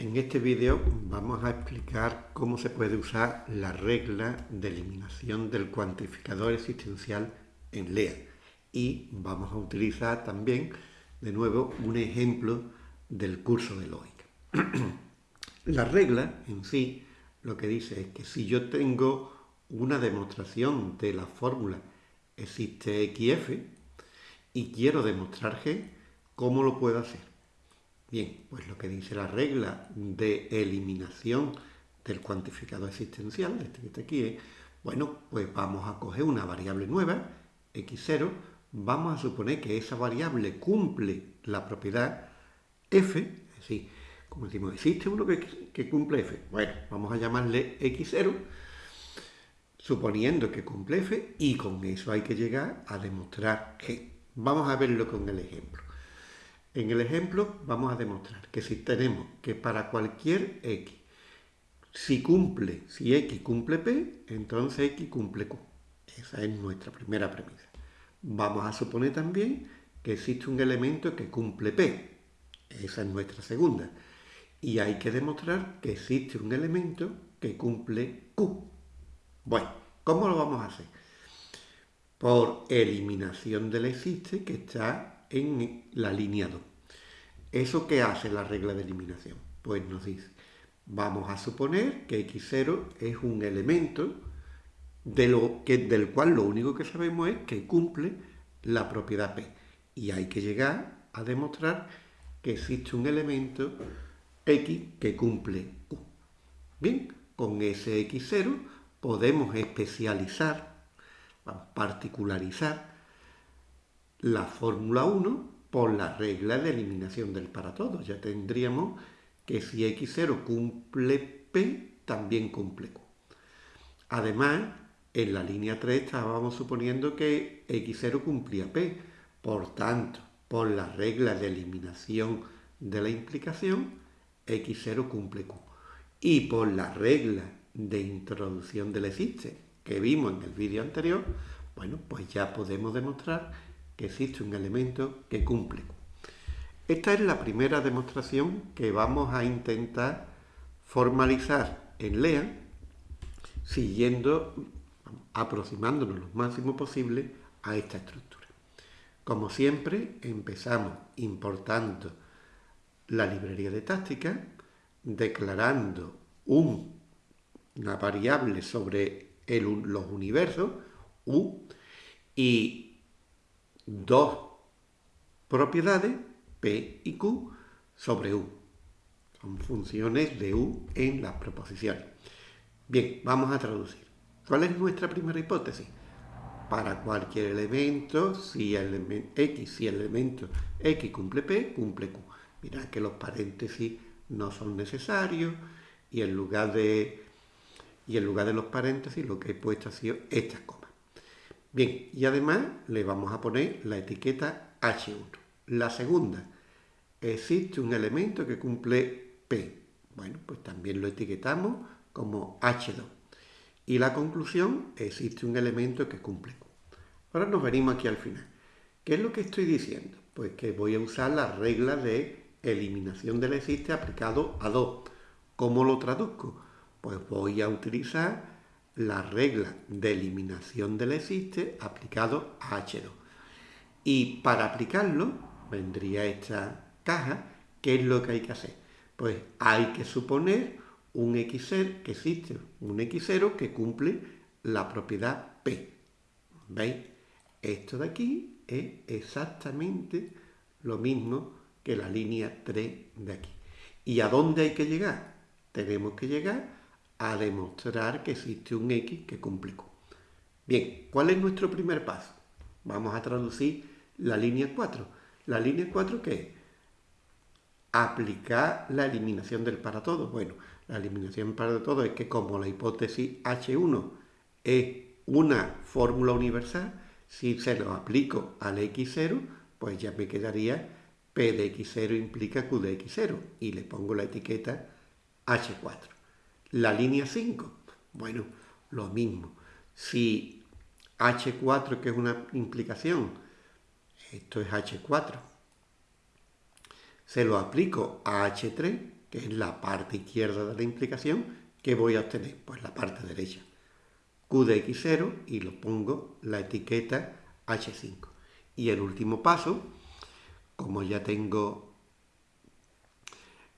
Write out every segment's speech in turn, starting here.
En este vídeo vamos a explicar cómo se puede usar la regla de eliminación del cuantificador existencial en LEA y vamos a utilizar también de nuevo un ejemplo del curso de lógica. la regla en sí lo que dice es que si yo tengo una demostración de la fórmula existe XF y quiero demostrar G, ¿cómo lo puedo hacer? Bien, pues lo que dice la regla de eliminación del cuantificador existencial, este que está aquí, es, bueno, pues vamos a coger una variable nueva, x0, vamos a suponer que esa variable cumple la propiedad f, es decir, como decimos, existe uno que, que cumple f, bueno, vamos a llamarle x0, suponiendo que cumple f, y con eso hay que llegar a demostrar g. Vamos a verlo con el ejemplo. En el ejemplo vamos a demostrar que si tenemos que para cualquier x, si cumple, si x cumple p, entonces x cumple q. Esa es nuestra primera premisa. Vamos a suponer también que existe un elemento que cumple p. Esa es nuestra segunda. Y hay que demostrar que existe un elemento que cumple q. Bueno, ¿cómo lo vamos a hacer? Por eliminación del existe que está en la línea 2. ¿Eso qué hace la regla de eliminación? Pues nos dice, vamos a suponer que x0 es un elemento de lo que, del cual lo único que sabemos es que cumple la propiedad p. Y hay que llegar a demostrar que existe un elemento x que cumple q. Bien, con ese x0 podemos especializar, particularizar la fórmula 1 por la regla de eliminación del para todos. Ya tendríamos que si x0 cumple p, también cumple q. Además, en la línea 3 estábamos suponiendo que x0 cumplía p. Por tanto, por la regla de eliminación de la implicación, x0 cumple q. Y por la regla de introducción del existe que vimos en el vídeo anterior, bueno, pues ya podemos demostrar que existe un elemento que cumple. Esta es la primera demostración que vamos a intentar formalizar en LEA, siguiendo, aproximándonos lo máximo posible a esta estructura. Como siempre, empezamos importando la librería de táctica, declarando una variable sobre los universos, U, y dos propiedades, P y Q, sobre U. Son funciones de U en las proposiciones. Bien, vamos a traducir. ¿Cuál es nuestra primera hipótesis? Para cualquier elemento, si el X, si el elemento X cumple P, cumple Q. Mirad que los paréntesis no son necesarios y en lugar de, y en lugar de los paréntesis lo que he puesto ha sido estas cosas. Bien, y además le vamos a poner la etiqueta H1. La segunda, existe un elemento que cumple P. Bueno, pues también lo etiquetamos como H2. Y la conclusión, existe un elemento que cumple Q. Ahora nos venimos aquí al final. ¿Qué es lo que estoy diciendo? Pues que voy a usar la regla de eliminación del existe aplicado a 2. ¿Cómo lo traduzco? Pues voy a utilizar la regla de eliminación del existe aplicado a H2. Y para aplicarlo, vendría esta caja, ¿qué es lo que hay que hacer? Pues hay que suponer un x0, que existe un x0 que cumple la propiedad P. ¿Veis? Esto de aquí es exactamente lo mismo que la línea 3 de aquí. ¿Y a dónde hay que llegar? Tenemos que llegar a demostrar que existe un X que cumple Q. Bien, ¿cuál es nuestro primer paso? Vamos a traducir la línea 4. ¿La línea 4 qué es? Aplicar la eliminación del para todo. Bueno, la eliminación para todo es que como la hipótesis H1 es una fórmula universal, si se lo aplico al X0, pues ya me quedaría P de X0 implica Q de X0 y le pongo la etiqueta H4. La línea 5, bueno, lo mismo. Si H4, que es una implicación, esto es H4, se lo aplico a H3, que es la parte izquierda de la implicación, ¿qué voy a obtener? Pues la parte derecha. Q de X0 y lo pongo la etiqueta H5. Y el último paso, como ya tengo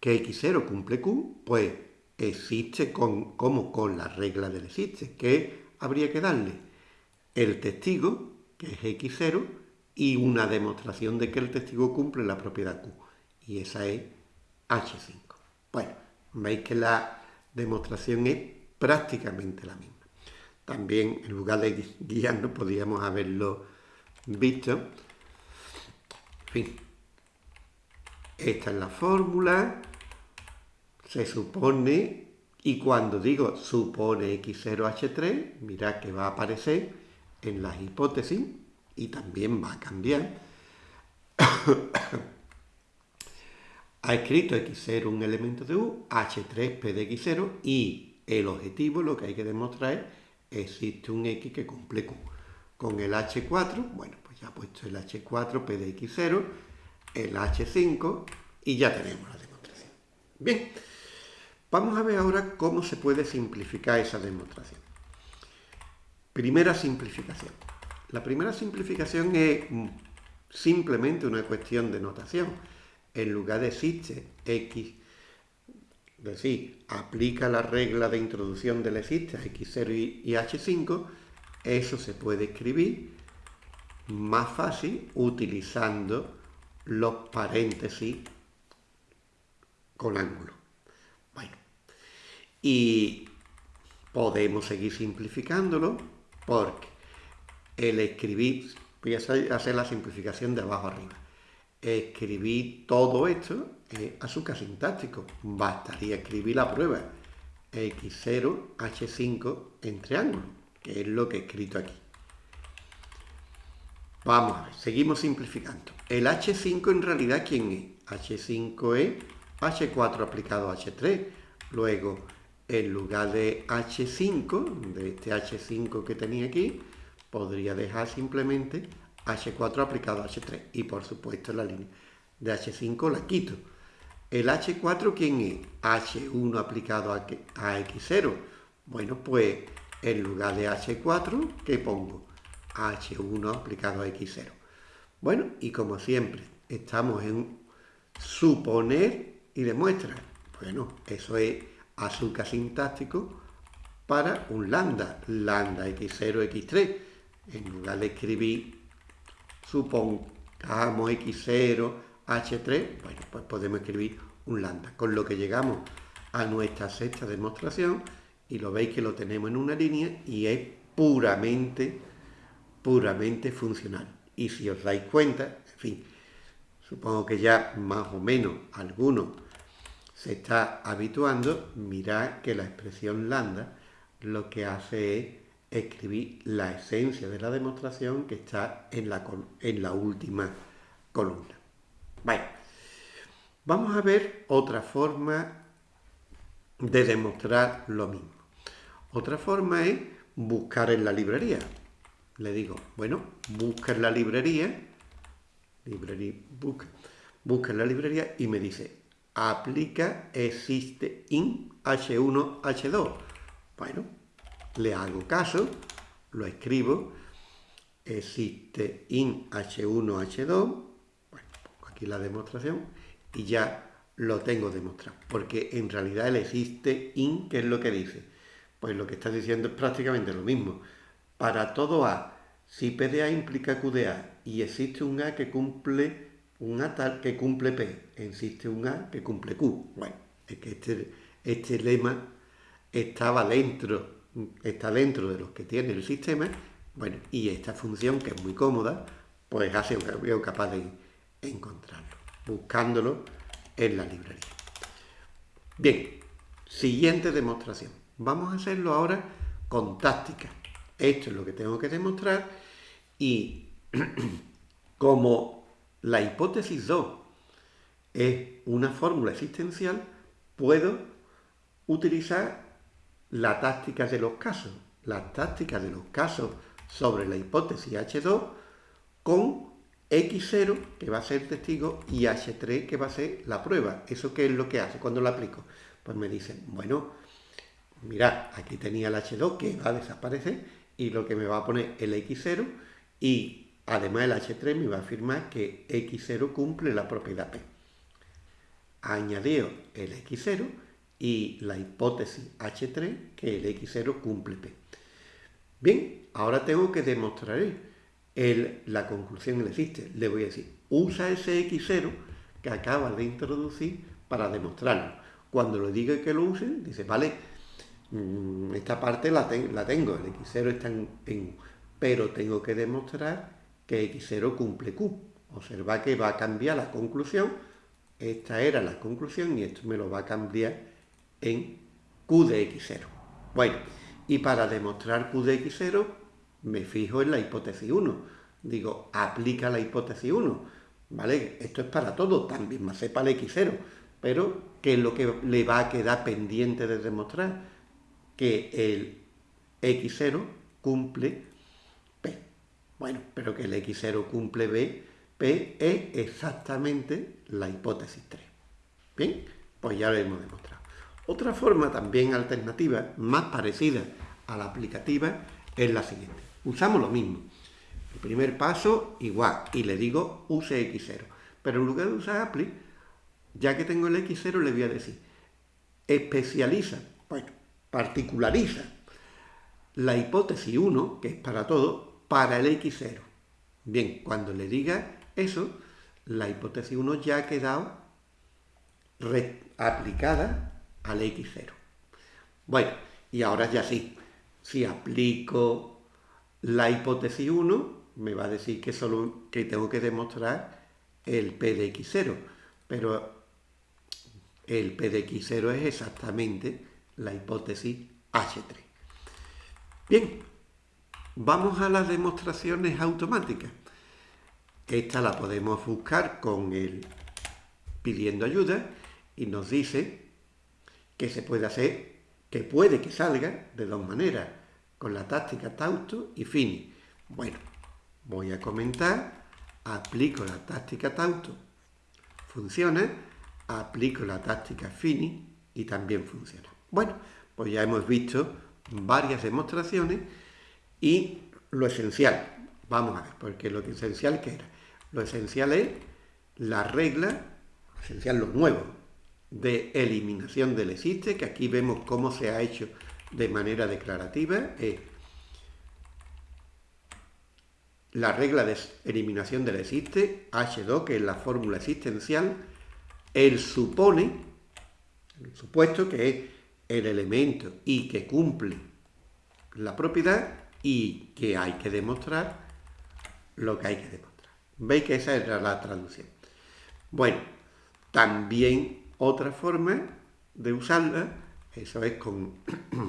que X0 cumple Q, pues existe con, como con la regla del existe, que habría que darle el testigo, que es X0, y una demostración de que el testigo cumple la propiedad Q. Y esa es H5. Bueno, veis que la demostración es prácticamente la misma. También, en lugar de guiarnos, podríamos haberlo visto. En fin, esta es la fórmula. Se supone, y cuando digo supone X0H3, mirad que va a aparecer en las hipótesis y también va a cambiar. ha escrito X0 un elemento de U, H3 P de X0 y el objetivo, lo que hay que demostrar es existe un X que cumple Q. Con el H4, bueno, pues ya ha puesto el H4 P de X0, el H5 y ya tenemos la demostración. Bien, vamos a ver ahora cómo se puede simplificar esa demostración. Primera simplificación. La primera simplificación es simplemente una cuestión de notación. En lugar de existe x, es decir, aplica la regla de introducción del existe a x0 y h5, eso se puede escribir más fácil utilizando los paréntesis con ángulo. Y podemos seguir simplificándolo porque el escribir, voy a hacer la simplificación de abajo arriba, escribir todo esto es azúcar sintáctico, bastaría escribir la prueba x0, h5 en triángulo, que es lo que he escrito aquí. Vamos a ver, seguimos simplificando. El H5 en realidad, ¿quién es? H5 es H4 aplicado a H3. Luego, en lugar de H5, de este H5 que tenía aquí, podría dejar simplemente H4 aplicado a H3. Y por supuesto la línea de H5 la quito. ¿El H4 quién es? H1 aplicado a, X0. Bueno, pues en lugar de H4, ¿qué pongo? H1 aplicado a X0. Bueno, y como siempre, estamos en suponer y demostrar. Bueno, eso es azúcar sintáctico para un lambda, lambda x0, x3. En lugar de escribir, supongamos x0, h3, bueno, pues podemos escribir un lambda, con lo que llegamos a nuestra sexta demostración y lo veis que lo tenemos en una línea y es puramente, puramente funcional. Y si os dais cuenta, en fin, supongo que ya más o menos alguno se está habituando, mirad que la expresión lambda lo que hace es escribir la esencia de la demostración que está en la, en la última columna. Vamos a ver otra forma de demostrar lo mismo. Otra forma es buscar en la librería. Le digo, bueno, busca en la librería, librería busca, busca en la librería y me dice, aplica existe in h1, h2. Bueno, le hago caso, lo escribo, existe in h1, h2, bueno, pongo aquí la demostración y ya lo tengo demostrado, porque en realidad el existe in, ¿qué es lo que dice? Pues lo que está diciendo es prácticamente lo mismo. Para todo A, si P de A implica Q de A y existe un A que cumple un A tal que cumple P, existe un A que cumple Q. Bueno, es que este, este lema estaba dentro está dentro de los que tiene el sistema, bueno, y esta función, que es muy cómoda, pues hace un cambio capaz de encontrarlo, buscándolo en la librería. Bien, siguiente demostración. Vamos a hacerlo ahora con táctica. Esto es lo que tengo que demostrar y como la hipótesis 2 es una fórmula existencial, puedo utilizar la táctica de los casos, la táctica de los casos sobre la hipótesis H2 con X0, que va a ser testigo, y H3, que va a ser la prueba. ¿Eso qué es lo que hace cuando lo aplico? Pues me dicen, bueno, mirad, aquí tenía el H2 que va a desaparecer y lo que me va a poner el X0 y además el H3 me va a afirmar que X0 cumple la propiedad P. Añadido el X0 y la hipótesis H3 que el X0 cumple P. Bien, ahora tengo que demostrar el, la conclusión que existe. Le voy a decir, usa ese X0 que acaba de introducir para demostrarlo. Cuando le diga que lo use, dice, vale, mm, esta parte la, la tengo, el X0 está en, en, pero tengo que demostrar que X0 cumple Q. Observa que va a cambiar la conclusión, esta era la conclusión y esto me lo va a cambiar en Q de X0. Bueno, y para demostrar Q de X0 me fijo en la hipótesis 1. Digo, aplica la hipótesis 1. ¿Vale? Esto es para todo, también más sepa el X0. Pero, ¿qué es lo que le va a quedar pendiente de demostrar? Que el X0 cumple. Bueno, pero que el X0 cumple B, P es exactamente la hipótesis 3. Bien, pues ya lo hemos demostrado. Otra forma también alternativa, más parecida a la aplicativa, es la siguiente. Usamos lo mismo. El primer paso, igual, y le digo use X0. Pero en lugar de usar apply, ya que tengo el X0, le voy a decir especializa, bueno, particulariza la hipótesis 1, que es para todo, para el X0. Bien, cuando le diga eso, la hipótesis 1 ya ha quedado aplicada al X0. Bueno, y ahora ya sí, si aplico la hipótesis 1, me va a decir que solo que tengo que demostrar el P de X0, pero el P de X0 es exactamente la hipótesis H3. Bien, vamos a las demostraciones automáticas. Esta la podemos buscar con el pidiendo ayuda y nos dice que se puede hacer, que puede que salga de dos maneras, con la táctica Tausto y Fini. Bueno, voy a comentar, aplico la táctica Tausto, funciona, aplico la táctica Fini y también funciona. Bueno, pues ya hemos visto varias demostraciones y lo esencial, vamos a ver, porque lo esencial que era, lo esencial es la regla, esencial lo nuevo, de eliminación del existe, que aquí vemos cómo se ha hecho de manera declarativa, es la regla de eliminación del existe, H2, que es la fórmula existencial, él supone, el supuesto que es el elemento y que cumple la propiedad y que hay que demostrar lo que hay que demostrar. ¿Veis que esa era la traducción? Bueno, también otra forma de usarla, eso es con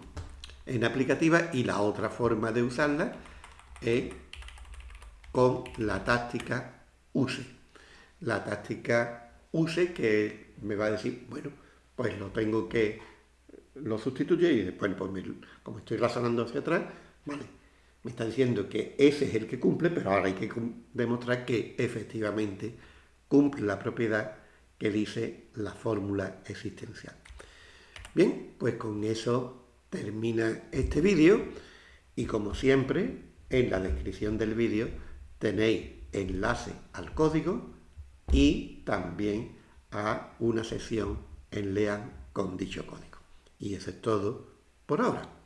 en aplicativa, y la otra forma de usarla es con la táctica use. La táctica use que me va a decir, bueno, pues lo tengo que, lo sustituye y después, pues como estoy razonando hacia atrás, vale, me está diciendo que ese es el que cumple, pero ahora hay que demostrar que efectivamente cumple la propiedad que dice la fórmula existencial. Bien, pues con eso termina este vídeo y como siempre, en la descripción del vídeo tenéis enlace al código y también a una sesión en Lean con dicho código. Y eso es todo por ahora.